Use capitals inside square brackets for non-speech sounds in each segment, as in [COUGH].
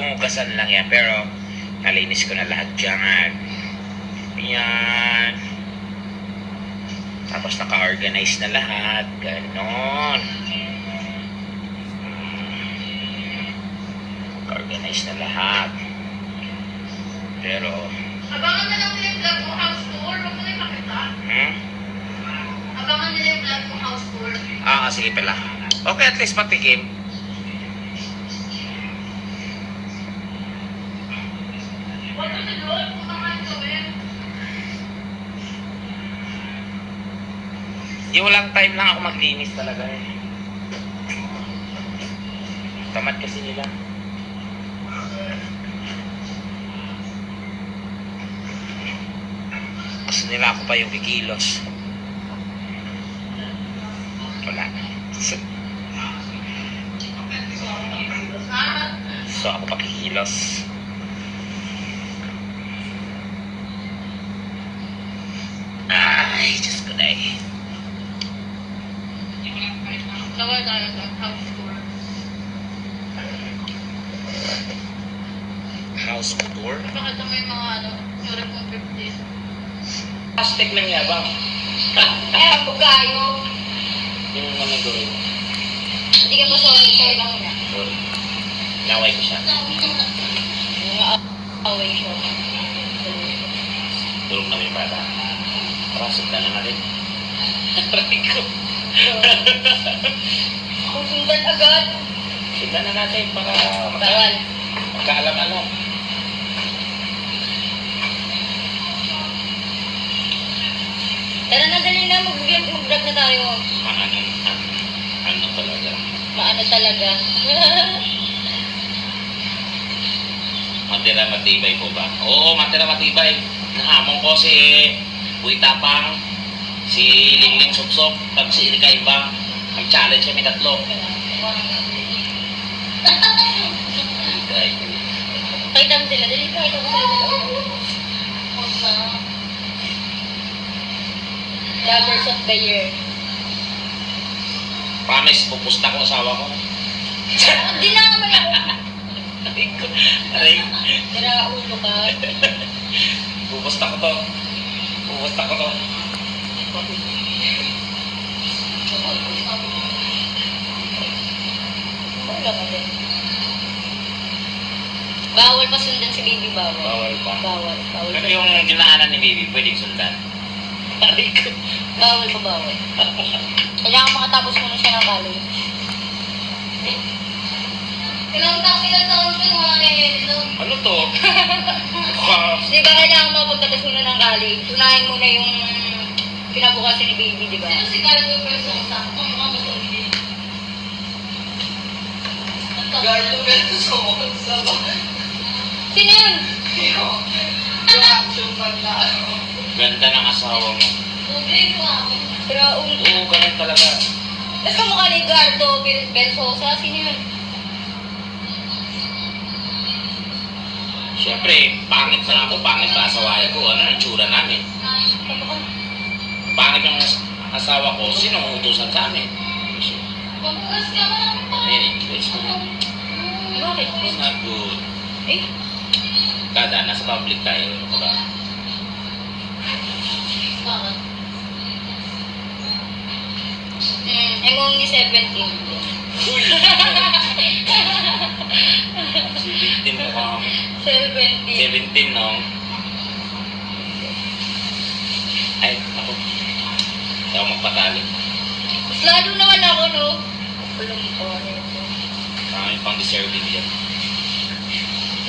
Hugasan lang yan, pero nalinis ko na lahat dyan. Yan. Tapos naka-organize na lahat. Ganon. Naka-organize na lahat. Pero, Abangan na lang nila yung vlog mo house tour. Huwag mo na yung makita. hmm? Abangan nila yung vlog mo house tour. Ah, sige pala. Okay, at least patikim. Huwag mo na doon. Kung naman gawin. Yung walang time lang ako maglinis talaga eh. Tamad kasi nila. Gusto nila ako pa yung kikilos. Wala. So, so ako pa kikilos. Ay, Diyos ko na eh. Nawal tayo sa house tour. House tour. Pakita mo yung mga ano, yung kung 50. Hashtag lang yabang. Eh, bugayo. Yung ano gawin. Hindi ka pa sorry, sorry lang muna. Sorry. Naway ko siya. Yung away siya. Tulog na may bata. Tara, sundan na natin. Aray ko. [LAUGHS] Kung sundan agad. Sundan na natin para Bawal. magka- magkaalam-alam. Tara na, dali na. Mag-vlog mag-vlog na tayo. Ano, ano, talaga. Maano talaga. [LAUGHS] Matira matibay po ba? Oo, matira matibay. Nahamon ko si Uy Tapang, si Lingling Suksok, pag si Erika Imbang. Mag-challenge kami tatlo. Ay, Pakita mo sila. Dali, pakita mo sila. Lovers of the year. Promise, pupusta ko asawa ko. Hindi na ako. Aray ko. Aray. Tira ulo ka. Pupusta ko to. Pupusta ko to. Wala ka din. Bawal pa sundan si baby bawal. Bawal pa. Bawal. Bawal. Pero yung dinaanan ni baby, pwedeng sundan. Aray ko. Bawal pa bawal. Kailangan makatapos muna siya ng college. Ilang taon, ilang taon siya mga nangyayari Ano to? Di ba kailangan mo pagtapos muna ng college? Unahin muna yung kinabukasan ni baby, di ba? Sino si Carlo? Ang mukha mo sa Gardo Versosa ba? Sino yun? Yung yung action na ano. Ganda ng asawa mo. Ako. Pero, um, Oo, ganun talaga. tapos kamukha ni Gardo Versosa, sino yun? Siyempre, pangit na ako, pangit pa asawa ko. Ano ang tsura namin? Kamukha. Pangit as- asawa ko, sino ang utusan sa amin? Kamukas ka ba? Eh, it's Bakit? it's not good. Eh, Kada, nasa public tayo. Diba? Hmm, I'm only 17. Uy! si victim mo ka. 17. 17, no? Ay, ako. Hindi ako magpatali. Mas lalo naman ako, no? Kulong ko. Marami pang deserving yan.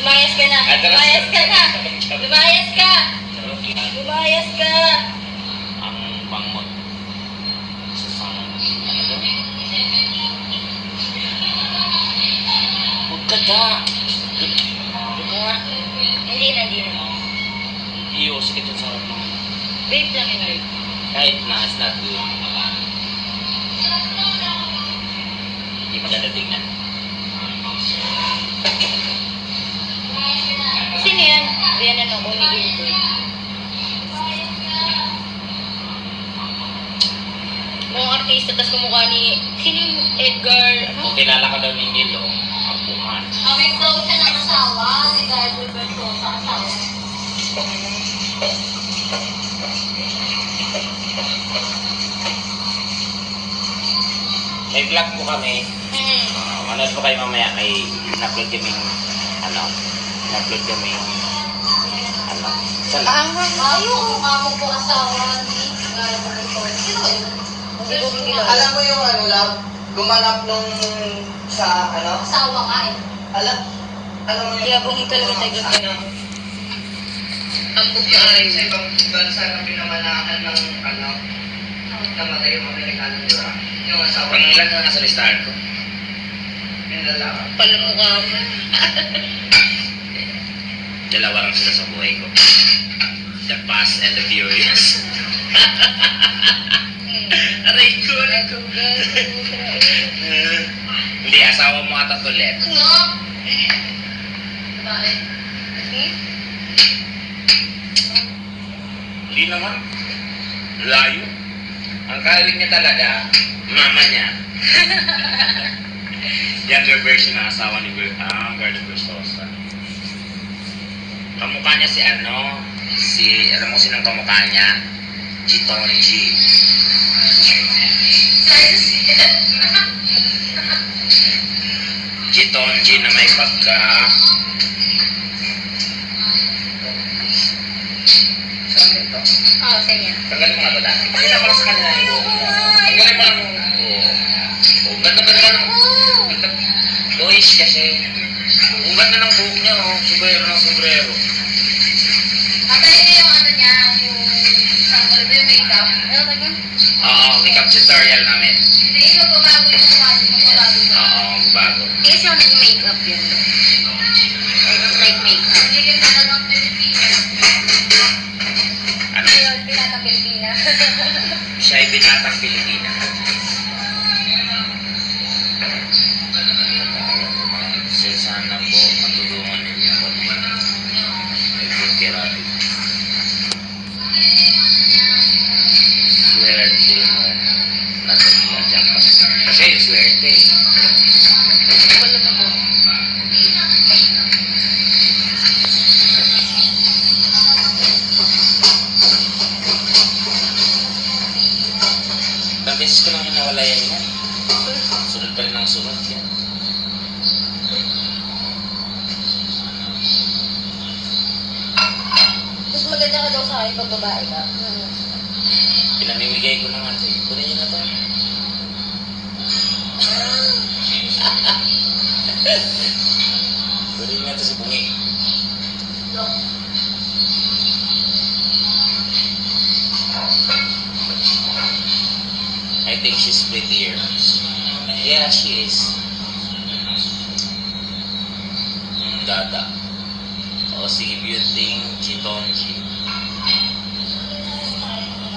Lumayas ka na. Lumayas ka na. [LAUGHS] Lumayas ka. Charot lang. Lumayas ka. Ang pangmot. Sa sama. Ano to? Huwag ka da. Huwag ka nga. Hindi na, hindi na. Iyo, sige dun sa harap mo. Vape lang yun, vape. Kahit na, it's not good. Hindi maganda tingnan. Sino yan? Yan ano, ko. Mukhang artista, tapos kumukha ni... Sino yung Edgar? Kung kilala ka daw ni Nilo, ang bukan. Kami daw siya ng asawa si Guy Bertosa, asawa. May vlog po kami. Hmm. Uh, manood po kayo mamaya. May in-upload kaming, ano, in-upload kaming, ano, sa Ang ayoko nga mo po asawa ni. Sino ba yun? Alam mo yung ano, love, gumanap nung sa ano? Asawa nga eh. Alam, alam mo yung... Kaya bungi talaga tayo. Ano? Ambog ka Sa ay. ibang bansa na pinamanakan ng ano, namatay yung Amerikano, di ba? Yung asawa Pang ilan na nasa listahan ko? yung lalaki. Palamukha mo. Dalawa lang sila sa buhay ko. The Fast and the Furious. Aray ko, aray ko. Hindi, asawa mo ata to, Let. Ano? Bakit? Hmm? Hindi naman. Layo. Ang kawin niya talaga, mama niya. Younger version ng asawa ni Ber ah, Gardo Versosa. Kamukha niya si ano, si, alam mo sinang kamukha niya? Chitonji. [LAUGHS] Chitonji na may pagka Saan ito? Oo, sa inyo. Tanggalin mo nga sa kanila yung buhok mo. Tanggalin mo lang yung mo. Oh, ganda ganda ng ganda. Boys kasi. Ang ganda ng buhok niya, oh. Sombrero ng sombrero. Patay niyo yung ano niya, yung sample ba yung makeup? Ano ba yun? Oo, makeup tutorial namin. Hindi, ikaw babago yung mukha niyo, babago. Oo, bago. Kasi ako nag-makeup yun. Like makeup. Hindi talagang Pilipina. Ano? Pilipina. Siya ay binatang Pilipina. Na sa Kasi yung swerte. Wala na po. Ilang beses ko lang hinawalayan yan. Sunod pa rin ang sunod yan. Mas maganda ka daw sa akin pag babae ka. Pinamimigay ko na nga sa'yo. Kunin niyo na to. To si Bungi. I think she's prettier. Yeah, she is. Yung dada. O si Beauty Chitonji.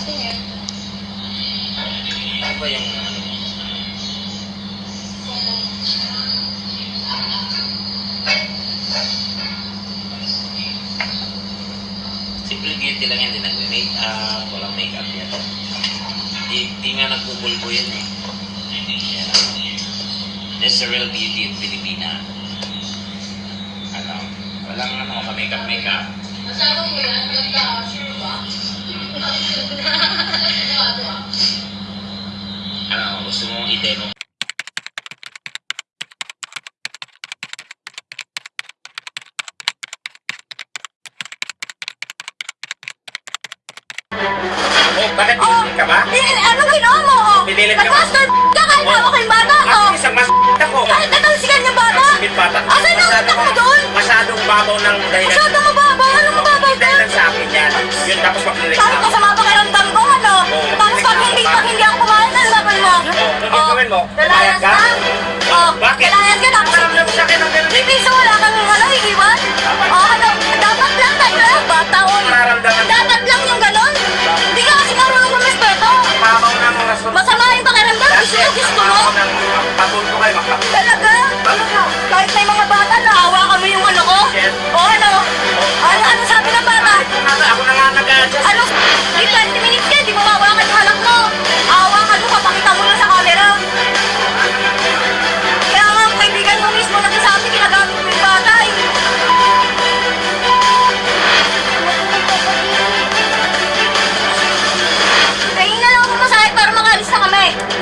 Sino? Ano ba yung ano? Beauty lang yan, di nagme-make up, walang make up yan. Di, di nga nagpupulpo yan eh. Yan. That's the real beauty of Pilipina. Ano, walang ano, ka-make up, make up. Asawa mo yan? Ganda. Sure ba? [LAUGHS] Ano, gusto mong i-demo Oh, bakit Oh, ka ba? eh, ano ginawa mo? Oh? Pinilit ka ba? Nag-master ka kahit Oh. ako bata. Oh. At isang mas ako. Kahit natalsikan niya bata. Sige, bata. Asan ang utak mo doon? Masyadong babaw ng dahilan. Masyado mababaw. Ano mababaw doon? Dahilan sa akin yan. Yun tapos maglilit ko sa mga pakiramdam ko, ano? Tapos pag hindi, pag hindi ako kumain, ano gagawin mo? Oh, ano gagawin mo? Ka? ka? Oh, Talaga? Ano talaga? Kahit may mga bata, naawa kami yung ano ko? Yes. O ano? Oh. Ano, ano sabi ng bata? Ako na nga nag-adjust. Ano? Di 20 minutes ka, di mo mawawa ka sa halak mo. Awa ka doon, papakita mo na sa camera. Kaya nga, kaibigan mo mismo nagsasabi, ginagamit mo yung bata eh. Tingin na lang ako masakit para makaalis na kami.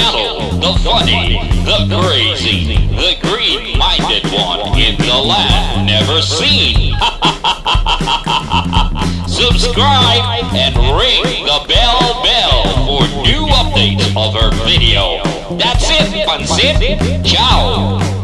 Catty's the funny, the crazy, the green-minded one in the land never seen. [LAUGHS] Subscribe and ring the bell bell for new updates of our video. That's it, Pansit. Ciao.